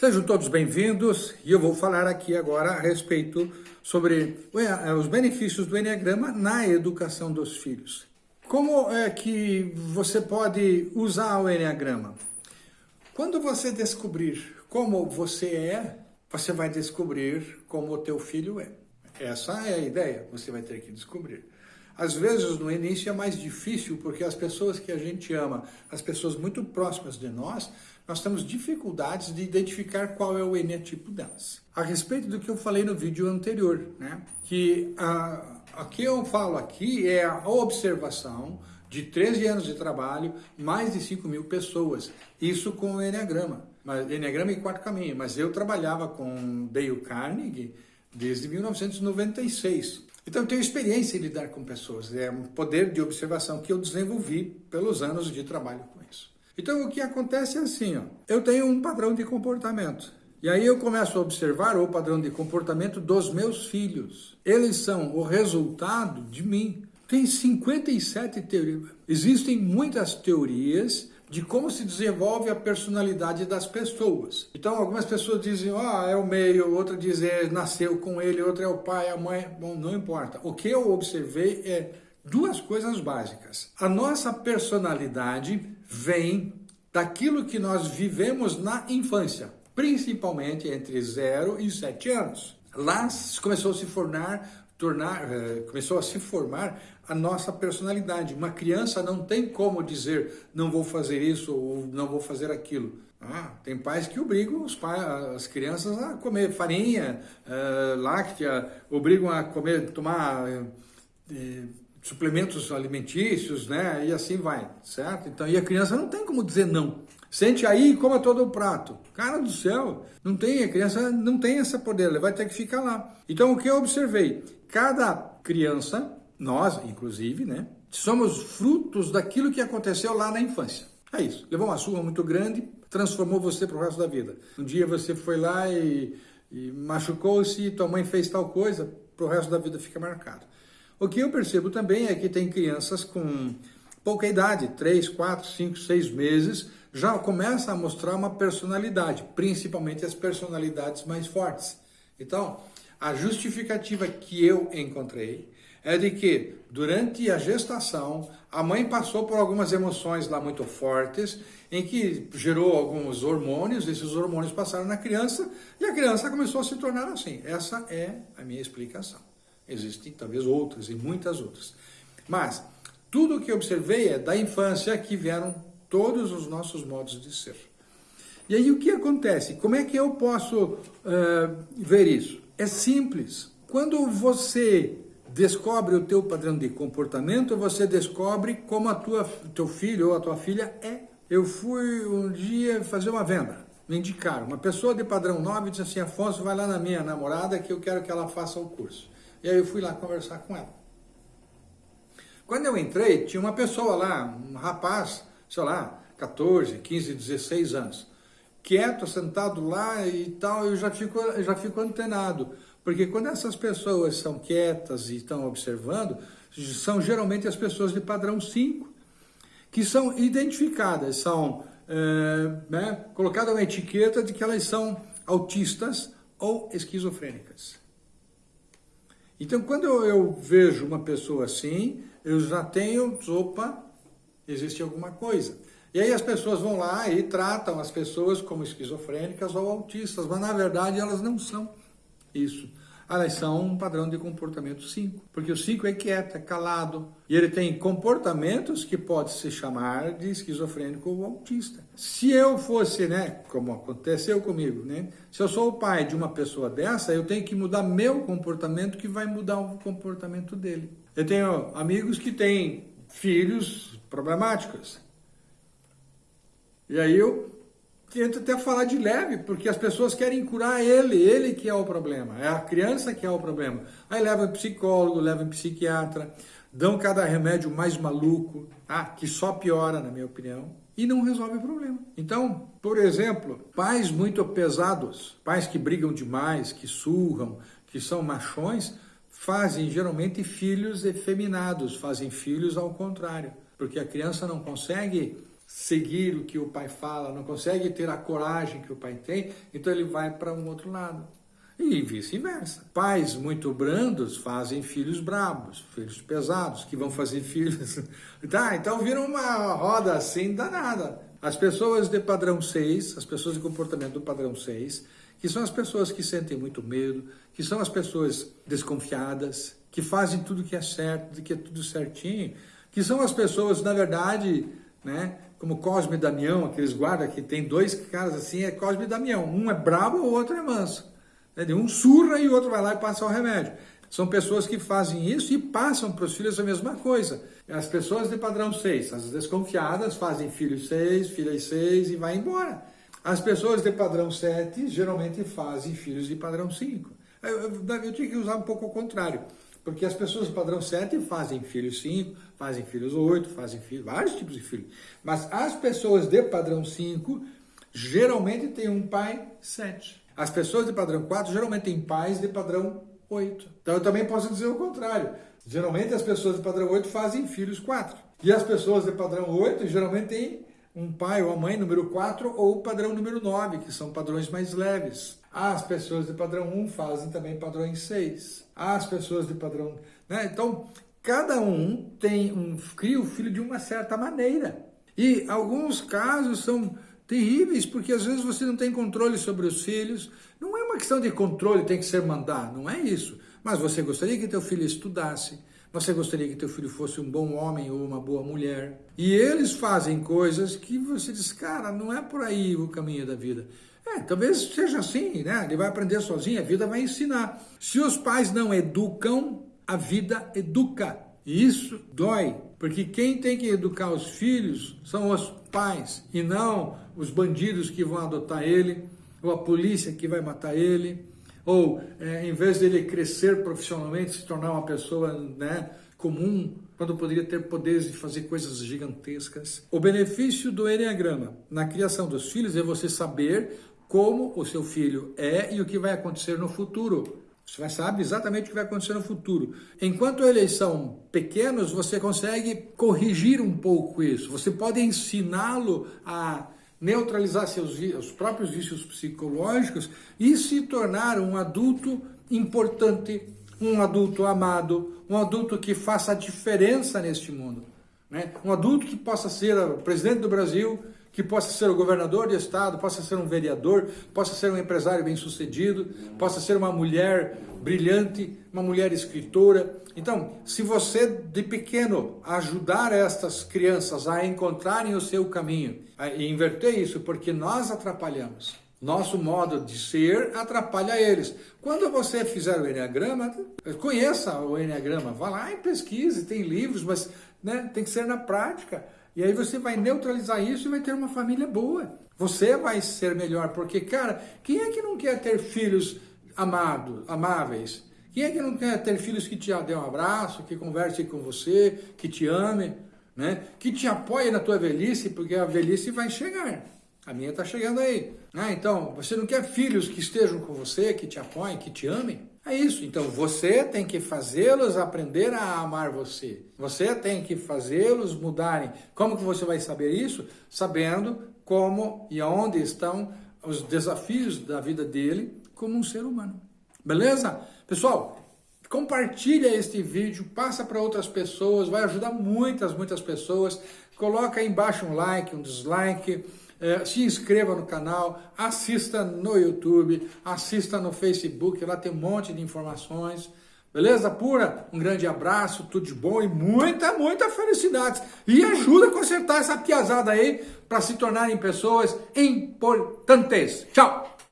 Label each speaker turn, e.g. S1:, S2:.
S1: Sejam todos bem-vindos e eu vou falar aqui agora a respeito sobre os benefícios do Enneagrama na educação dos filhos. Como é que você pode usar o Enneagrama? Quando você descobrir como você é, você vai descobrir como o teu filho é. Essa é a ideia, você vai ter que descobrir. Às vezes, no início é mais difícil, porque as pessoas que a gente ama, as pessoas muito próximas de nós, nós temos dificuldades de identificar qual é o eneatipo delas. A respeito do que eu falei no vídeo anterior, né? que a, que eu falo aqui é a observação de 13 anos de trabalho, mais de 5 mil pessoas, isso com o Enneagrama, mas, Enneagrama e Quarto Caminho, mas eu trabalhava com Dale Carnegie desde 1996. Então eu tenho experiência em lidar com pessoas, é um poder de observação que eu desenvolvi pelos anos de trabalho com isso. Então o que acontece é assim, ó, eu tenho um padrão de comportamento. E aí eu começo a observar o padrão de comportamento dos meus filhos. Eles são o resultado de mim. Tem 57 teorias. Existem muitas teorias de como se desenvolve a personalidade das pessoas. Então, algumas pessoas dizem, ah, é o meio, outra diz, é, nasceu com ele, outra é o pai, a mãe. Bom, não importa. O que eu observei é duas coisas básicas. A nossa personalidade vem daquilo que nós vivemos na infância, principalmente entre 0 e 7 anos. Lá começou a se formar, tornar, eh, começou a se formar a nossa personalidade. Uma criança não tem como dizer não vou fazer isso ou não vou fazer aquilo. Ah, tem pais que obrigam pais, as crianças a comer farinha, uh, láctea, obrigam a comer, tomar uh, suplementos alimentícios, né? E assim vai, certo? Então, e a criança não tem como dizer não. Sente aí e coma todo o prato. Cara do céu, não tem, a criança não tem esse poder, ela vai ter que ficar lá. Então, o que eu observei? Cada criança, nós, inclusive, né? Somos frutos daquilo que aconteceu lá na infância. É isso. Levou uma surra muito grande, transformou você para o resto da vida. Um dia você foi lá e, e machucou-se, tua mãe fez tal coisa, para o resto da vida fica marcado. O que eu percebo também é que tem crianças com pouca idade, 3, 4, 5, 6 meses, já começa a mostrar uma personalidade, principalmente as personalidades mais fortes. Então, a justificativa que eu encontrei é de que durante a gestação a mãe passou por algumas emoções lá muito fortes, em que gerou alguns hormônios, esses hormônios passaram na criança e a criança começou a se tornar assim. Essa é a minha explicação. Existem talvez outras e muitas outras. Mas tudo o que observei é da infância que vieram todos os nossos modos de ser. E aí o que acontece? Como é que eu posso uh, ver isso? É simples. Quando você descobre o teu padrão de comportamento, você descobre como a tua teu filho ou a tua filha é. Eu fui um dia fazer uma venda, me indicaram. Uma pessoa de padrão 9 disse assim, Afonso, vai lá na minha namorada que eu quero que ela faça o curso. E aí eu fui lá conversar com ela. Quando eu entrei, tinha uma pessoa lá, um rapaz, sei lá, 14, 15, 16 anos, quieto, sentado lá e tal, eu já fico, já fico antenado. Porque quando essas pessoas são quietas e estão observando, são geralmente as pessoas de padrão 5, que são identificadas, são é, né, colocadas uma etiqueta de que elas são autistas ou esquizofrênicas. Então, quando eu, eu, vejo uma pessoa assim, eu já tenho, opa, existe alguma coisa. E aí as pessoas vão lá e tratam as pessoas como esquizofrênicas ou autistas, mas na verdade elas não são isso. Elas são um padrão de comportamento 5, porque o 5 é quieto, é calado, e ele tem comportamentos que pode se chamar de esquizofrênico ou autista. Se eu fosse, né, como aconteceu comigo, né, se eu sou o pai de uma pessoa dessa, eu tenho que mudar meu comportamento que vai mudar o comportamento dele. Eu tenho amigos que têm filhos problemáticos. E aí eu tento até falar de leve, porque as pessoas querem curar ele, ele que é o problema, é a criança que é o problema. Aí leva psicólogo, leva psiquiatra, dão cada remédio mais maluco, ah, que só piora, na minha opinião, e não resolve o problema. Então, por exemplo, pais muito pesados, pais que brigam demais, que surram, que são machões, fazem geralmente filhos efeminados, fazem filhos ao contrário, porque a criança não consegue seguir o que o pai fala, não consegue ter a coragem que o pai tem, então ele vai para um outro lado. E vice-versa. Pais muito brandos fazem filhos brabos, filhos pesados, que vão fazer filhos. tá, então vira uma roda assim danada. As pessoas de padrão 6, as pessoas de comportamento do padrão 6, que são as pessoas que sentem muito medo, que são as pessoas desconfiadas, que fazem tudo que é certo, que é tudo certinho, que são as pessoas, na verdade, né, como Cosme e Damião, aqueles guardas que tem dois caras assim, é Cosme e Damião. Um é brabo, o outro é manso. Né? Um surra e o outro vai lá e passa o remédio. São pessoas que fazem isso e passam para os filhos a mesma coisa. As pessoas de padrão 6, as desconfiadas, fazem filhos 6, filhas 6 e vai embora. As pessoas de padrão 7 geralmente fazem filhos de padrão 5. Eu, eu, eu tinha que usar um pouco o contrário. Porque as pessoas do padrão 7 fazem filhos 5, fazem filhos 8, fazem filhos, vários tipos de filhos. Mas as pessoas de padrão 5 geralmente têm um pai 7. As pessoas de padrão 4 geralmente têm pais de padrão 8. Então eu também posso dizer o contrário. Geralmente as pessoas de padrão 8 fazem filhos 4. E as pessoas de padrão 8 geralmente têm um pai ou a mãe número 4 ou padrão número 9, que são padrões mais leves. As pessoas de padrão 1 fazem também padrões 6. As pessoas de padrão... Né? Então, cada um tem um, cria o filho de uma certa maneira. E alguns casos são terríveis, porque às vezes você não tem controle sobre os filhos. Não é uma questão de controle, tem que ser mandar, não é isso. Mas você gostaria que teu filho estudasse, você gostaria que teu filho fosse um bom homem ou uma boa mulher. E eles fazem coisas que você diz, cara, não é por aí o caminho da vida. É, talvez seja assim, né? Ele vai aprender sozinho, a vida vai ensinar. Se os pais não educam, a vida educa. E isso dói, porque quem tem que educar os filhos são os pais, e não os bandidos que vão adotar ele, ou a polícia que vai matar ele, ou é, em vez dele crescer profissionalmente, se tornar uma pessoa né, comum, quando poderia ter poderes de fazer coisas gigantescas. O benefício do Enneagrama na criação dos filhos é você saber como o seu filho é e o que vai acontecer no futuro. Você sabe exatamente o que vai acontecer no futuro. Enquanto eles são pequenos, você consegue corrigir um pouco isso. Você pode ensiná-lo a neutralizar seus os próprios vícios psicológicos e se tornar um adulto importante, um adulto amado, um adulto que faça a diferença neste mundo. Né? Um adulto que possa ser o presidente do Brasil, que possa ser o governador de estado, possa ser um vereador, possa ser um empresário bem-sucedido, possa ser uma mulher brilhante, uma mulher escritora. Então, se você de pequeno ajudar estas crianças a encontrarem o seu caminho, e inverter isso, porque nós atrapalhamos. Nosso modo de ser atrapalha eles. Quando você fizer o Enneagrama, conheça o Enneagrama, vá lá e pesquise, tem livros, mas né, tem que ser na prática. E aí você vai neutralizar isso e vai ter uma família boa. Você vai ser melhor, porque, cara, quem é que não quer ter filhos amados, amáveis? Quem é que não quer ter filhos que te dê um abraço, que converse com você, que te ame, né? que te apoie na tua velhice, porque a velhice vai chegar. A minha está chegando aí. Ah, então, você não quer filhos que estejam com você, que te apoiem, que te amem? É isso. Então você tem que fazê-los aprender a amar você. Você tem que fazê-los mudarem. Como que você vai saber isso? Sabendo como e aonde estão os desafios da vida dele como um ser humano. Beleza? Pessoal, compartilha este vídeo, passa para outras pessoas, vai ajudar muitas, muitas pessoas. Coloca aí embaixo um like, um dislike é, se inscreva no canal, assista no YouTube, assista no Facebook, lá tem um monte de informações. Beleza pura? Um grande abraço, tudo de bom e muita, muita felicidade. E ajuda a consertar essa piazada aí para se tornarem pessoas importantes. Tchau!